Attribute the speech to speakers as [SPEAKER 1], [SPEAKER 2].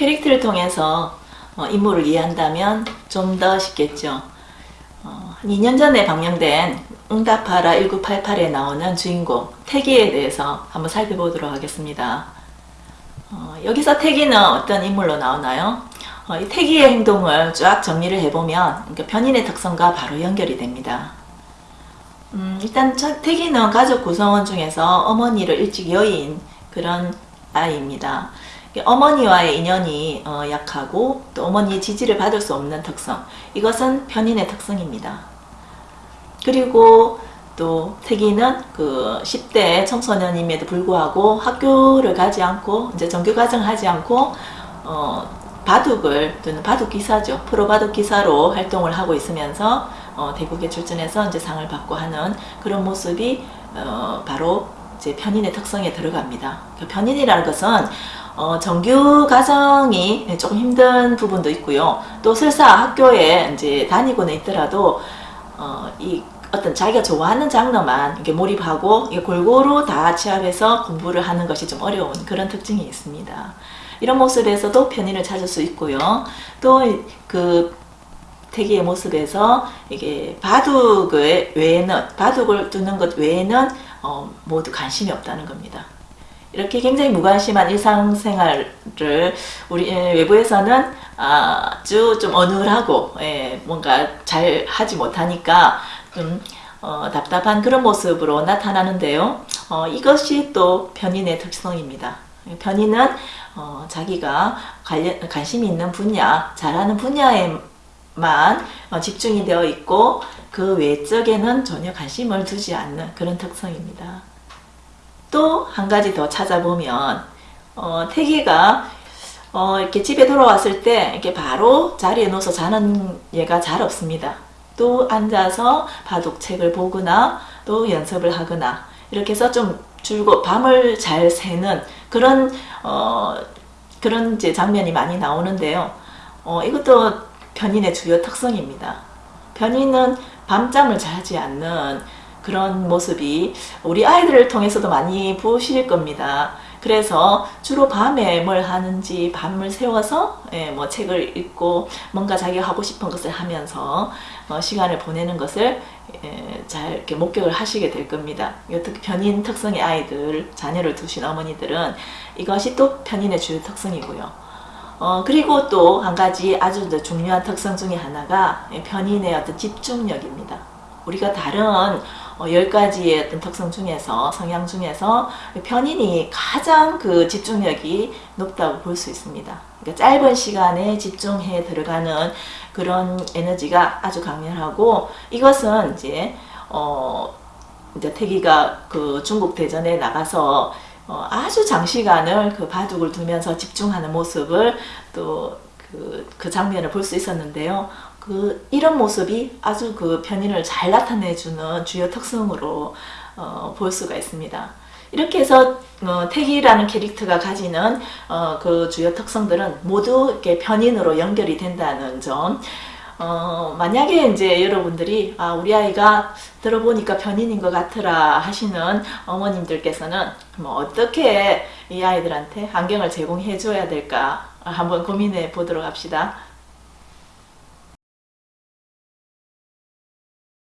[SPEAKER 1] 캐릭터를 통해서 어, 인물을 이해한다면 좀 더 쉽겠죠. 어, 한 2년 전에 방영된 응답하라 1988에 나오는 주인공 태기에 대해서 한번 살펴보도록 하겠습니다. 어, 여기서 태기는 어떤 인물로 나오나요? 어, 이 태기의 행동을 쫙 정리를 해보면 그러니까 변인의 특성과 바로 연결이 됩니다. 음, 일단 태기는 가족 구성원 중에서 어머니를 일찍 여인 그런 아이입니다. 어머니와의 인연이 어, 약하고 또 어머니의 지지를 받을 수 없는 특성 이것은 편인의 특성입니다. 그리고 또 태기는 그 10대 청소년임에도 불구하고 학교를 가지 않고 이제 정규과정 하지 않고 어, 바둑을 또는 바둑 기사죠 프로 바둑 기사로 활동을 하고 있으면서 어, 대국에 출전해서 이제 상을 받고 하는 그런 모습이 어, 바로 이제 편인의 특성에 들어갑니다. 그 편인이라는 것은 어, 정규 과정이 조금 힘든 부분도 있고요. 또 설사 학교에 이제 다니고는 있더라도 어, 이 어떤 자기가 좋아하는 장르만 이렇게 몰입하고 이게 골고루 다 취합해서 공부를 하는 것이 좀 어려운 그런 특징이 있습니다. 이런 모습에서도 편의를 찾을 수 있고요. 또그 태기의 모습에서 이게 바둑을 외에는 바둑을 두는 것 외에는 어, 모두 관심이 없다는 겁니다. 이렇게 굉장히 무관심한 일상생활을 우리 예, 외부에서는 아주 좀 어눌하고 예, 뭔가 잘 하지 못하니까 좀 어, 답답한 그런 모습으로 나타나는데요. 어, 이것이 또 변인의 특성입니다. 변인은 어, 자기가 관련, 관심이 있는 분야, 잘하는 분야에만 어, 집중이 되어 있고 그 외적에는 전혀 관심을 두지 않는 그런 특성입니다. 또 한 가지 더 찾아보면 어, 태기가 어, 이렇게 집에 돌아왔을 때 이렇게 바로 자리에 누워서 자는 얘가 잘 없습니다. 또 앉아서 바둑책을 보거나 또 연습을 하거나 이렇게 해서 좀 줄고 밤을 잘 새는 그런 어, 그런 이제 장면이 많이 나오는데요. 어, 이것도 변인의 주요 특성입니다. 변인은 밤잠을 자지 않는 그런 모습이 우리 아이들을 통해서도 많이 보실 겁니다. 그래서 주로 밤에 뭘 하는지 밤을 세워서 예, 뭐 책을 읽고 뭔가 자기가 하고 싶은 것을 하면서 어, 시간을 보내는 것을 예, 잘 이렇게 목격을 하시게 될 겁니다. 특히 편인 특성의 아이들, 자녀를 두신 어머니들은 이것이 또 편인의 주요 특성이고요. 어, 그리고 또 한 가지 아주 중요한 특성 중에 하나가 편인의 어떤 집중력입니다. 우리가 다른 어, 10가지의 어떤 특성 중에서 성향 중에서 편인이 가장 그 집중력이 높다고 볼 수 있습니다. 그러니까 짧은 시간에 집중해 들어가는 그런 에너지가 아주 강렬하고 이것은 이제 어 이제 태기가 그 중국 대전에 나가서 어 아주 장시간을 그 바둑을 두면서 집중하는 모습을 또 그, 그 장면을 볼 수 있었는데요. 그 이런 모습이 아주 그 편인을 잘 나타내주는 주요 특성으로 어, 볼 수가 있습니다. 이렇게 해서 어, 태기라는 캐릭터가 가지는 어, 그 주요 특성들은 모두 이렇게 편인으로 연결이 된다는 점. 어, 만약에 이제 여러분들이 아 우리 아이가 들어보니까 편인인 것 같으라 하시는 어머님들께서는 뭐 어떻게 이 아이들한테 환경을 제공해 줘야 될까 한번 고민해 보도록 합시다.